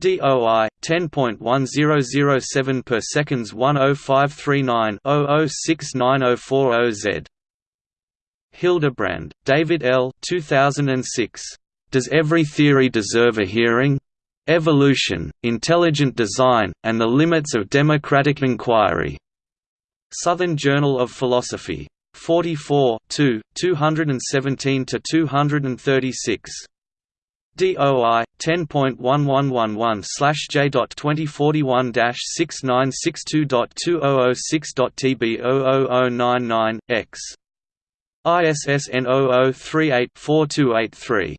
DOI 10.1007 per seconds 10539-006940Z. Hildebrand, David L. 2006. Does Every Theory Deserve a Hearing? Evolution, Intelligent Design, and the Limits of Democratic Inquiry. Southern Journal of Philosophy. 44 217–236. DOI 10.1111/j.2041-6962.2006.tb00099 x. ISSN 00384283.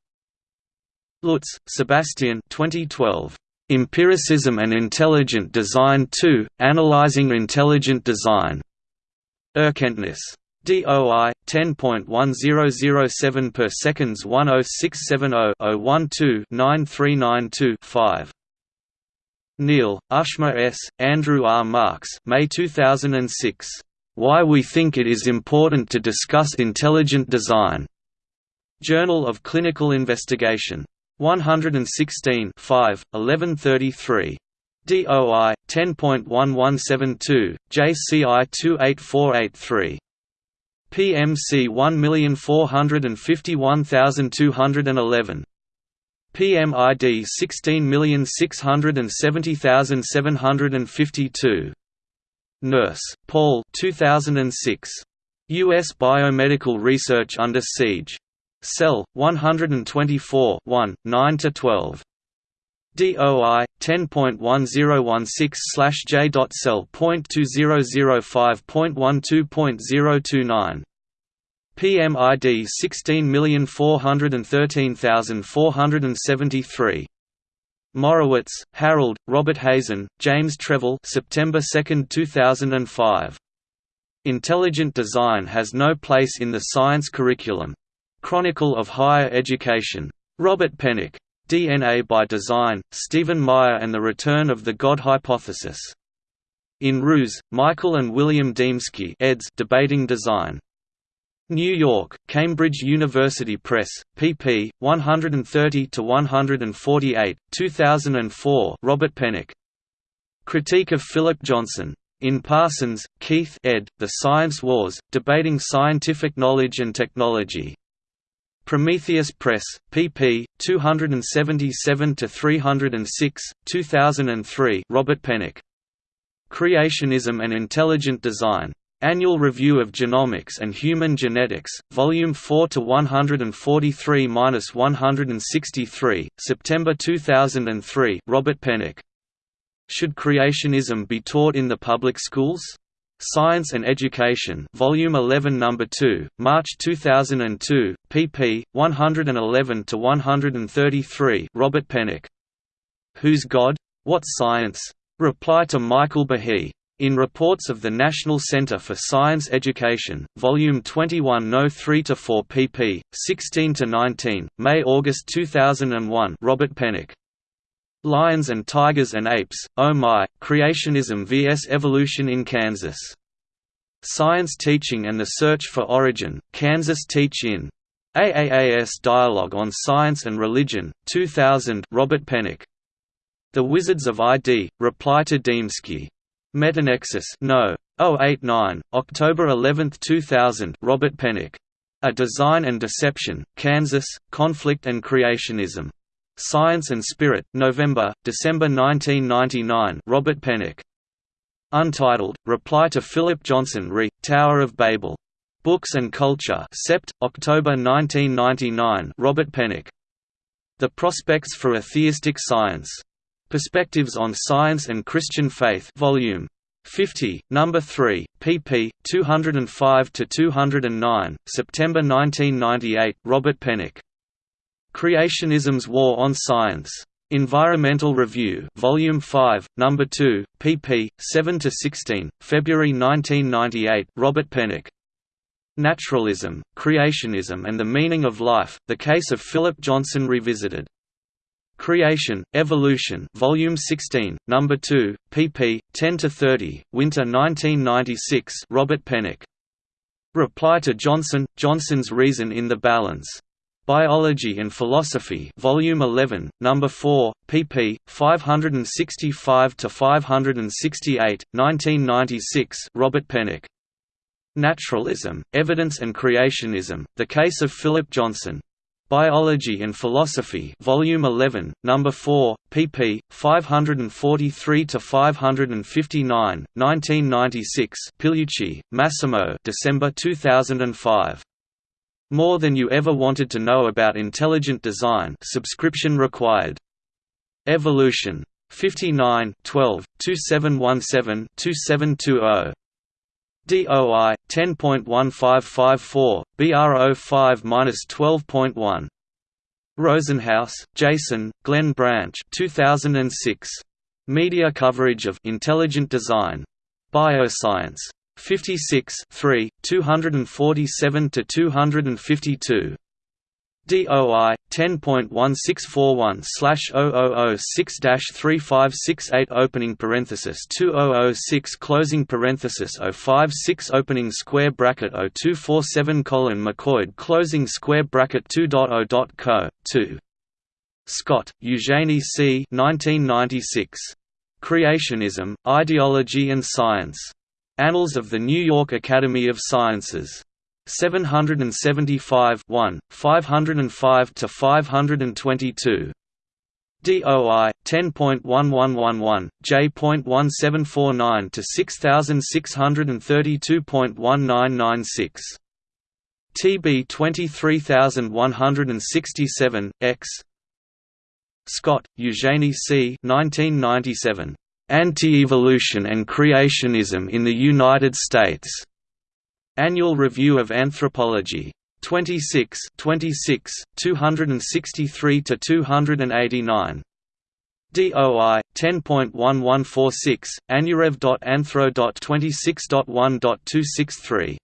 Lutz, Sebastian 2012. Empiricism and Intelligent Design 2, Analyzing Intelligent Design. Erkenntnis. DOI 10.1007 per seconds 10670-012-9392-5. Neill, Ushma S., Andrew R. Marks May 2006. Why We Think It Is Important to Discuss Intelligent Design. Journal of Clinical Investigation. 116 5, 1133. DOI 10.1172, JCI 28483. PMC 1451211. PMID 16670752. Nurse, Paul 2006. U.S. Biomedical Research Under Siege. Cell, 124 1, 9–12. DOI 10.1016/j.cell.2005.12.029 PMID 16413473 Morowitz, Harold, Robert Hazen, James Trefil September 2, 2005. Intelligent design has no place in the science curriculum. Chronicle of Higher Education. Robert Pennock. DNA by Design, Stephen Meyer and the Return of the God Hypothesis. In Ruse, Michael and William Dembski eds Debating Design. New York, Cambridge University Press, pp. 130–148, 2004 Robert Pennock. Critique of Philip Johnson. In Parsons, Keith ed. The Science Wars, Debating Scientific Knowledge and Technology. Prometheus Press, pp. 277–306, 2003 Robert Pennock. Creationism and Intelligent Design. Annual Review of Genomics and Human Genetics, Volume 4 to 143-163, September 2003. Robert Pennock. Should creationism be taught in the public schools? Science and Education, Volume 11, Number 2, March 2002, pp. 111 to 133. Robert Pennock. Whose God? What Science? Reply to Michael Behe. In Reports of the National Center for Science Education, Volume 21 No. 3–4 pp. 16–19, May–August 2001 Robert Pennock. Lions and Tigers and Apes, Oh My, Creationism vs. Evolution in Kansas. Science Teaching and the Search for Origin, Kansas Teach-In. AAAS Dialogue on Science and Religion, 2000 Robert Pennock. The Wizards of ID, Reply to Dembski. Metanexus No. 089, October 11, 2000 Robert Pennock. A Design and Deception, Kansas, Conflict and Creationism. Science and Spirit, November, December 1999 Robert Pennock. Untitled, Reply to Philip Johnson re, Tower of Babel. Books and Culture Sept., October 1999 Robert Pennock. The Prospects for Atheistic Science. Perspectives on Science and Christian Faith Volume 50, Number 3, pp. 205–209, September 1998 Robert Pennock. Creationism's War on Science. Environmental Review Volume 5, Number 2, pp. 7–16, February 1998 Robert Pennock. Naturalism, Creationism and the Meaning of Life, The Case of Philip Johnson Revisited. Creation, Evolution Volume 16, Number 2, pp. 10 to 30, Winter 1996 Robert Pennock. Reply to Johnson, Johnson's Reason in the Balance. Biology and Philosophy Volume 11, Number 4, pp. 565 to 568, 1996 Robert Pennock. Naturalism, Evidence and Creationism, The Case of Philip Johnson. Biology and Philosophy Volume 11, Number 4, pp. 543 to 559, 1996. Pigliucci, Massimo. December 2005. More than you ever wanted to know about intelligent design. Subscription required. Evolution. 59 12, 2717 2720. DOI 10.1554 BR05-12.1 Rosenhouse, Jason, Glenn Branch 2006 Media coverage of intelligent design. Bioscience. 56 3 247 to 252 DOI 10.1641/0006-3568 opening parenthesis 2006 closing parenthesis 056 opening square bracket 0247 colon McCoyd closing square bracket 2.0.co 2 Scott, Eugenie C. 1996. Creationism, Ideology and Science. Annals of the New York Academy of Sciences. 775 1, 505 to 522. DOI 10.1111, J.1749 to 6632.1996. TB 23167, X. Scott, Eugenie C. 1997. Anti-Evolution and Creationism in the United States. Annual Review of Anthropology. 26 26, 263 to 289. DOI 10.1146 anurev.anthro.26.1.263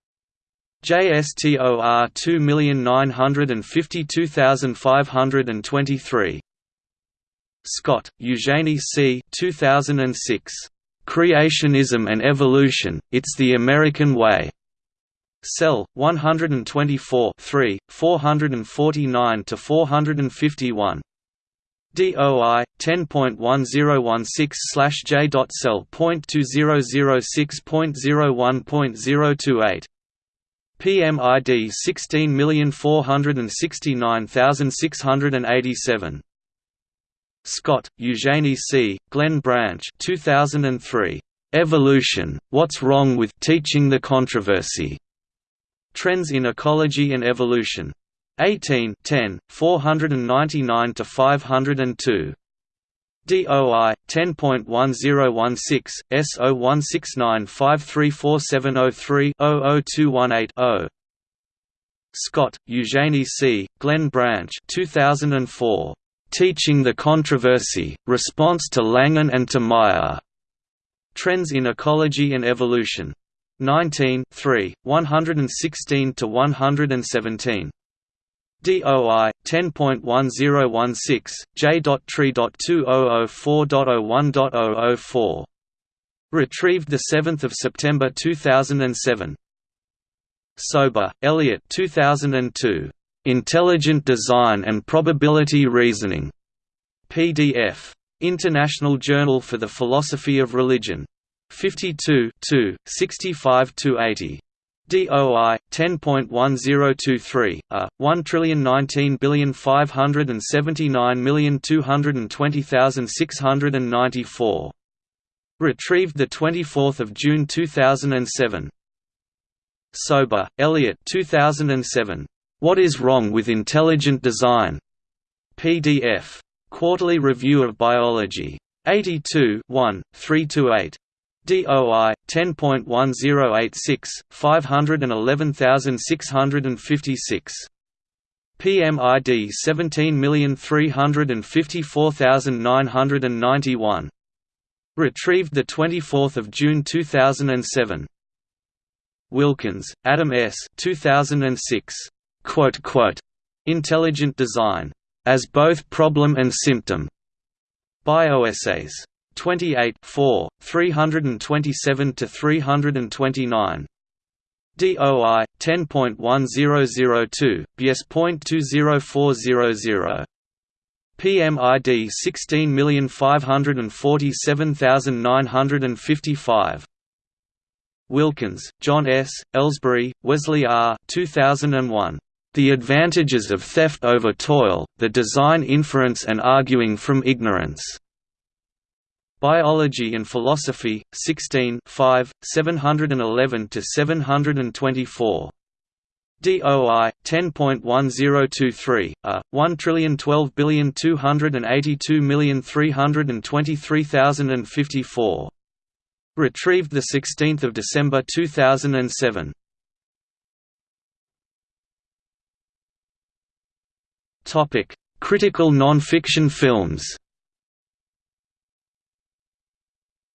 JSTOR 2952523 Scott, Eugenie C. 2006. Creationism and Evolution, It's the American Way. Cell 124 3, 449 to 451. DOI 10.1016/j.cell.2006.01.028 PMID 16469687 Scott, Eugenie C., Glenn Branch 2003. Evolution, What's Wrong with Teaching the Controversy? Trends in Ecology and Evolution. 18 10, 499–502. DOI 10.1016 S0169534703-00218-0. Scott, Eugenie C., Glenn Branch 2004. Teaching the Controversy, Response to Langan and to Meyer. Trends in Ecology and Evolution. 19 3, 116–117. DOI 10.1016 J.tree.2004.01.004. Retrieved 7 September 2007. Sober, Elliott 2002. Intelligent Design and Probability Reasoning. PDF. International Journal for the Philosophy of Religion. 52 65–80. DOI 10.1023 a 1195579220694 retrieved the 24th of June 2007 Sober Elliott 2007 What is wrong with intelligent design? PDF Quarterly Review of Biology. 82 1 328 DOI 10.1086 511656 PMID 17354991 Retrieved the 24th of June 2007 Wilkins, Adam S. 2006. Quote, quote, Intelligent Design. As both Problem and Symptom. Bioessays. 28 4, 327 to 329. DOI 10.1002 BS.20400 PMID 16547955 Wilkins, John S., Elsberry, Wesley R. 2001. The Advantages of Theft over Toil, the Design Inference and Arguing from Ignorance. Biology and Philosophy, 16 5, 711–724. DOI 10.1023 a 1,012,282,323,054. Retrieved the 16th of December 2007. Topic: Critical non-fiction films.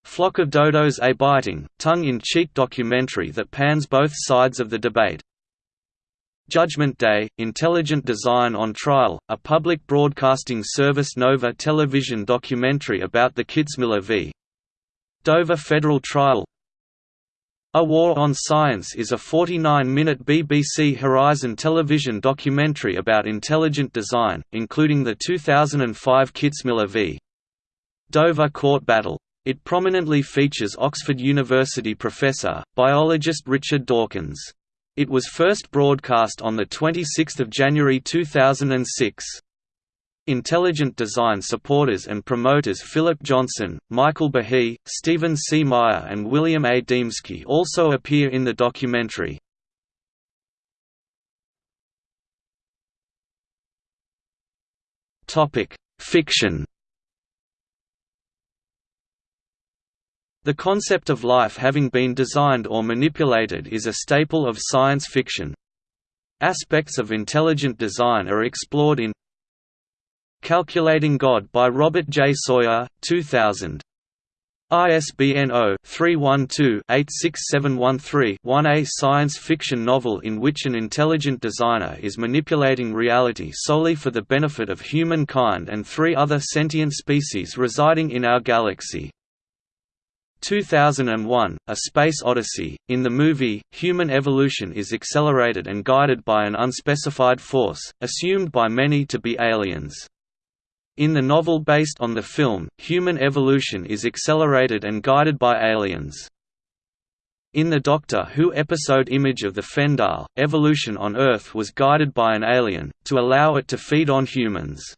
Flock of Dodos a biting, tongue-in-cheek documentary that pans both sides of the debate. Judgment Day, Intelligent Design on Trial, a public broadcasting service Nova television documentary about the Kitzmiller v. Dover federal trial A War on Science is a 49-minute BBC Horizon television documentary about intelligent design, including the 2005 Kitzmiller v. Dover court battle. It prominently features Oxford University professor, biologist Richard Dawkins. It was first broadcast on 26 January 2006. Intelligent design supporters and promoters Philip Johnson, Michael Behe, Stephen C. Meyer and William A. Dembski also appear in the documentary. Fiction The concept of life having been designed or manipulated is a staple of science fiction. Aspects of intelligent design are explored in Calculating God by Robert J. Sawyer, 2000. ISBN 0-312-86713-1 A science fiction novel in which an intelligent designer is manipulating reality solely for the benefit of humankind and three other sentient species residing in our galaxy. 2001, A Space Odyssey. In the movie, human evolution is accelerated and guided by an unspecified force, assumed by many to be aliens. In the novel based on the film, human evolution is accelerated and guided by aliens. In the Doctor Who episode Image of the Fendahl, evolution on Earth was guided by an alien, to allow it to feed on humans.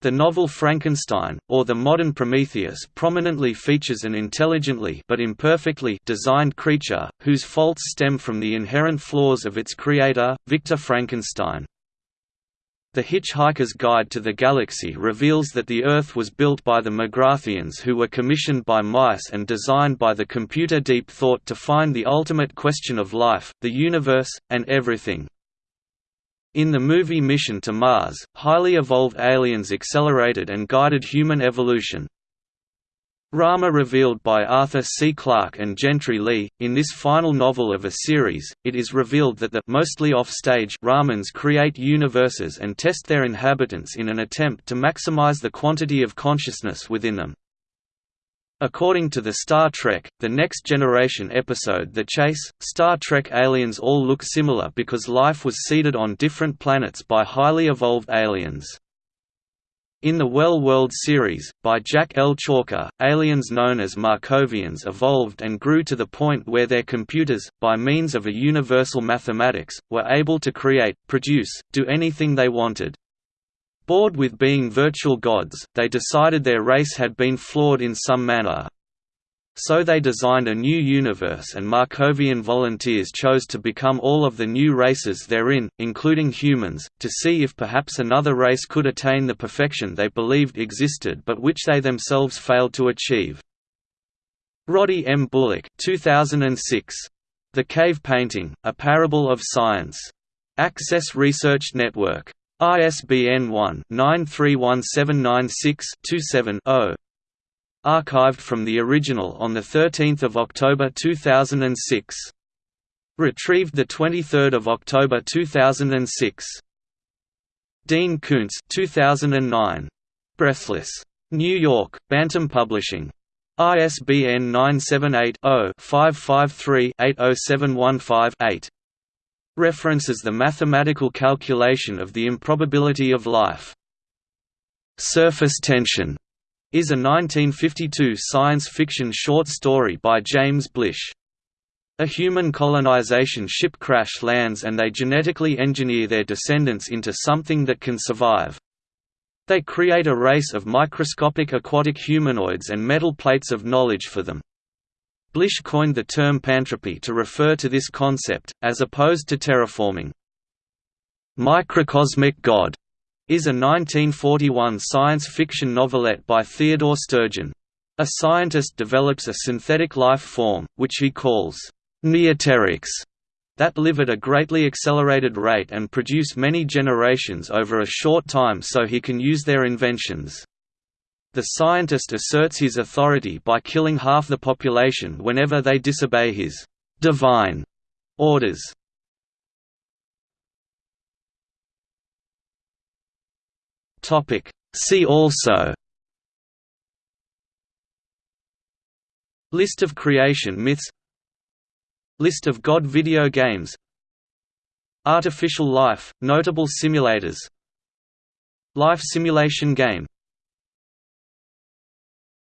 The novel Frankenstein, or the modern Prometheus prominently features an intelligently but imperfectly designed creature, whose faults stem from the inherent flaws of its creator, Victor Frankenstein. The Hitchhiker's Guide to the Galaxy reveals that the Earth was built by the Magratheans who were commissioned by mice and designed by the computer Deep Thought to find the ultimate question of life, the universe, and everything. In the movie Mission to Mars, highly evolved aliens accelerated and guided human evolution. Rama revealed by Arthur C. Clarke and Gentry Lee, in this final novel of a series, it is revealed that the mostly off-stage Ramans create universes and test their inhabitants in an attempt to maximize the quantity of consciousness within them. According to the Star Trek, The Next Generation episode The Chase, Star Trek aliens all look similar because life was seeded on different planets by highly evolved aliens. In the Well World series, by Jack L. Chalker, aliens known as Markovians evolved and grew to the point where their computers, by means of a universal mathematics, were able to create, produce, do anything they wanted. Bored with being virtual gods, they decided their race had been flawed in some manner. So they designed a new universe and Markovian volunteers chose to become all of the new races therein, including humans, to see if perhaps another race could attain the perfection they believed existed but which they themselves failed to achieve. Roddy M. Bullock 2006. The Cave Painting, A Parable of Science. Access Research Network. ISBN 1-931796-27-0. Archived from the original on 13 October 2006. Retrieved 23 October 2006. Dean Koontz 2009. Breathless. New York, Bantam Publishing. ISBN 978 0 553 80715 8. References the mathematical calculation of the improbability of life. Surface Tension is a 1952 science fiction short story by James Blish. A human colonization ship crash lands and they genetically engineer their descendants into something that can survive. They create a race of microscopic aquatic humanoids and metal plates of knowledge for them. Blish coined the term pantropy to refer to this concept, as opposed to terraforming. Microcosmic God is a 1941 science fiction novelette by Theodore Sturgeon. A scientist develops a synthetic life form, which he calls neoterics, that live at a greatly accelerated rate and produce many generations over a short time so he can use their inventions. The scientist asserts his authority by killing half the population whenever they disobey his «divine» orders. See also List of creation myths List of God video games Artificial life, notable simulators Life simulation game